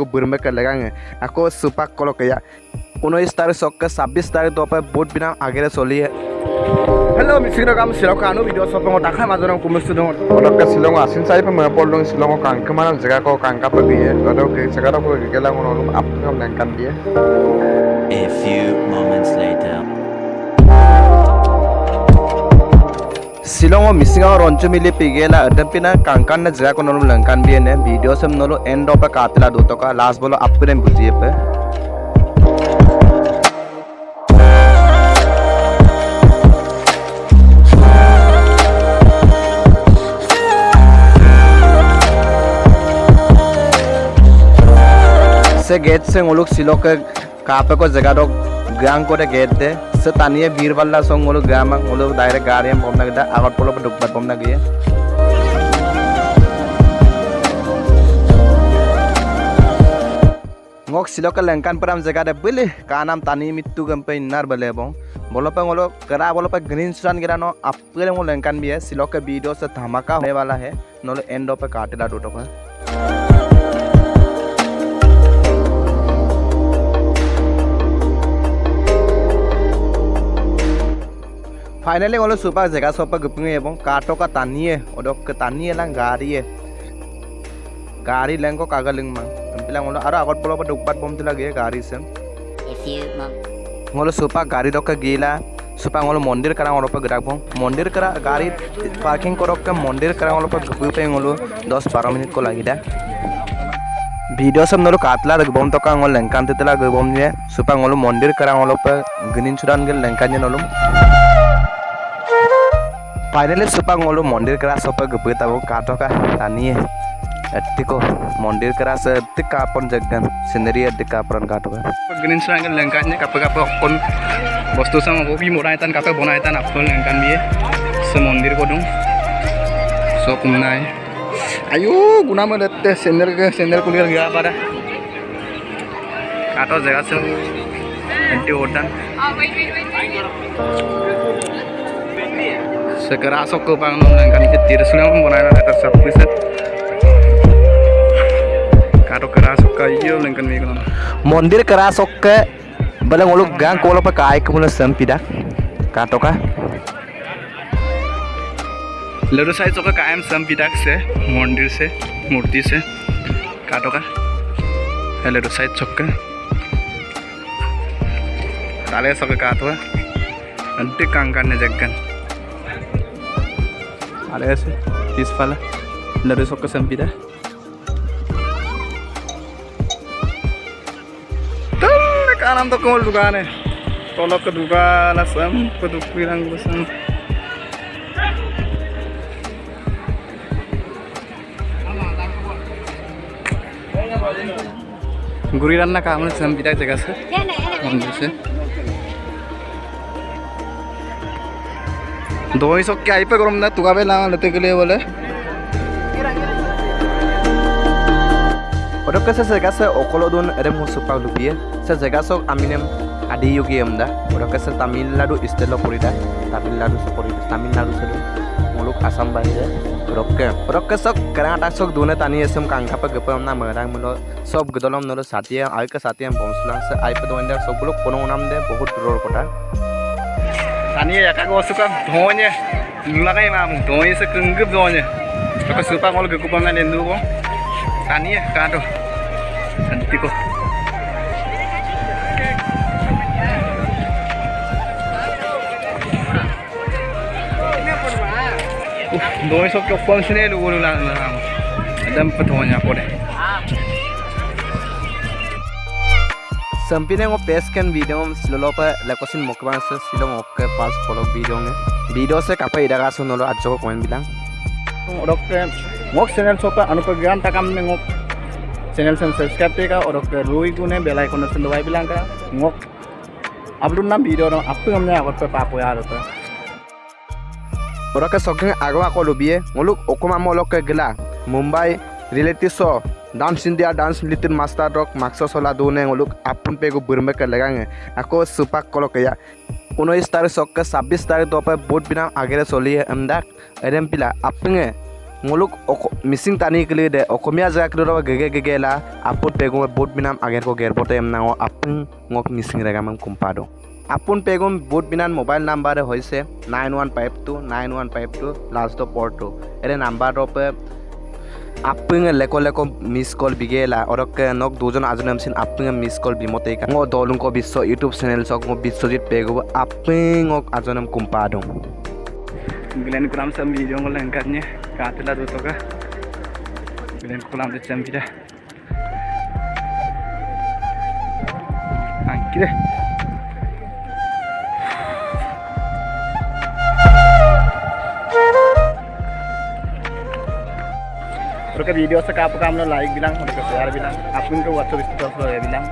को बुरमे कर लगा आको सुपा कलो के ऊनस तारीख सबके छब्बीस तारीख दोपहर बहुत बिना आगे चलि हेलो मिश्रो काम शिलका अनु भिडियो सब दाखा माजन कुमेश दो पटक शिल आसिन चाहिए पे मैं पड़ लूँ शिल कांका मारा जगह को कांका पे दिए जगह को गेला को अपने कान दिए A few moments later. শ্বিলঙৰ মিচিঙৰ অঞ্চমিলি পিগেলা এডেম্পিনা কাংকান নে জেগা কনলো লংকান বিয়েনে ভিডিঅ' চেম নলো এণ্ড অফ কাতিলা দুটকা লাষ্ট বলো আপকুৰে বুজিয়ে পে সে গেট চেং ওলোক শ্বিলকে কাপেকৰ জেগাটোক গ্ৰাং কৰে গেট দে So taniya Birwalla song ulo gamang ulo direct gariyam pomna kita awat polo pedukbat pomna gaya. ngok silok lengkan peram jaga de bili kanam tani mitu gampe nar bale bo बोलो पे बोलो करा बोलो पे ग्रीन स्टान गिरा no आपके लिए Lankan भी है सिलो के वीडियो से धमाका होने वाला है नोलो एंडो पे काटेला टूटो का ফাইনালি গ'লো চুপাৰ জেগা চপা গুপিঙে এবং কাটকা টানিয়ে অদকে টানিয়ে লাং গাড়ীয়ে গাড়ী লেংক কাগজ লিং মা এমপিলাং গ'লো আৰু আগত পলৰ পৰা দুপাত বমটো লাগে গাড়ী gari dok gila supa ngolo mondir karang ngolo pa gerak bong mondir kara gari parking korok ke mondir karang ngolo pa gupu pe ngolo 10 12 menit ko lagi dah video sam nolo katla lag bom to ka ngol lengkan te tela bom ye supa ngolo mondir karang ngolo pa ginin churan gel lengkan finally Chupa গলো মন্দিৰ কেৰা চপে গপে তাব কা টকা টানিয়ে এতিকো মন্দিৰ কেৰা আছে এতি কাপন জগান সিনেরি এতি কাপন কা টকা গ্রিন সঙ্গে লঙ্কা নিয়ে কাপে কাপে অকন বস্তু সম গপি মোরা এতান কাপে বনা এতান আপন লঙ্কা নিয়ে সে মন্দির কদুম সব নাই আয়ু গুনাম এতে সিনের সিনের কুলিয়ার গিয়া পারে কাটো জায়গা আছে এন্টি ওটান segera sok ke panggungan kami ketir sudah mempunyai atas subvisit karo kerasok kayu lengkan mikron mondir kerasok ke bala ngolok gang kolo pa kaay kumula sampidak kato ka laddu size का कायम संपिदाक से मंदिर से मूर्ति से काटो का है लडू साइज़ चौक का ताले सब काट हुआ अंटे कांग करने जगन अरे ऐसे तीस वाला लड़ू सब का सम पिटा कानम तो कौन दुकान है तोलक का दुकान सम को दुकान रंग सम गुरीरान ना काम सम पिटा जगह से दो ही सौ क्या ही पे करूँ ना तुका पे ला लेते के लिए बोले পটককে সে জেগা সে অকল দুন এৰে মোৰ চুপাক লুপিয়ে সে জেগা চক আমি নেম আদি যোগী এমদা পটককে সে তামিলনাডু ষ্টেটৰ পৰিদা তামিলনাডু চক পৰি তামিলনাডু চলো মুলুক আসাম বাহিৰে পটককে পটককে চক কেৰাঙা চক দুনে টানি এসম কাংকাপে গপম না মৰাং মুলো সব গদলম নলো সাতিয়া আইকে সাতিয়া বমসুলাং সে আইপে দোন্দা সবগুলো কোনো নাম দে বহুত দূৰৰ কথা Kan iya, kan gue suka bawahnya. Lu lah kayak mamu, bawahnya sekenggep bawahnya. Suka-suka kalau gue dulu kok. Kan iya, kan tuh. Kok. Uh, bawahnya sok cokong sini dulu gue lu. Ada empat bawahnya kok deh. Sampinang of Peskan video Silolopa Lakosin Mokbang sa silong ok pas follow video ng video sa kapay dagaso nolo at soko comment bilang. और मोक channel सोपा अनुपग्राम तक हमने mock channel से subscribe करेगा और doctor रोई को बेल आइकन से दबाई बिलांग का मोक अब लोग ना वीडियो ना अब तो हमने अगर पे पाप होया रहता और ओके सके आगवा को लोबिए मुलुक ओकोमा मोलक के गला Mumbai Mumbai relative show dance India dance little master rock মাক্স চলা দৌনে ওলুক আপন পেগো বুরমে কে লাগাঙে আকৌ সুপাক কলকেয়া উনৈছ তাৰিখ চককে ছাব্বিছ তাৰিখ দপে বুট বিনা আগেৰে চলি এমদাক এৰেম পিলা আপঙে kili de okomia jaga kilo ro gege gege la apun pegum bot binam ager ko ger bote emna o apun ngok mising rega mam kumpado. আপোন পেগুম বুট বিনান মোবাইল নাম্বারে হয়েছে nine one five two nine one five two last পর্টো এর number আপুং লেক লেক miss call বিগেলা অরকে নক দুজন আজনাম সিন আপুং মিস কল বিমতে গ দলুং ক বিশ্ব ইউটিউব চ্যানেল সক মো বিশ্বজিৎ পেগ আপুং অক আজনাম কুম্পা দং গ্লেন ক্রাম সাম ভিডিও গল লঙ্কানে কাতলা দুতকা গ্লেন কুলাম দে চাম ভিডা থ্যাংক ইউ আপোনালোকে ভিডিঅ' চাই কাপোৰ কাম লাইকবিলাক শেয়াৰবিলাক আপোনালোকে হোৱাটছএপ ষ্টেটাছ লয় এইবিলাক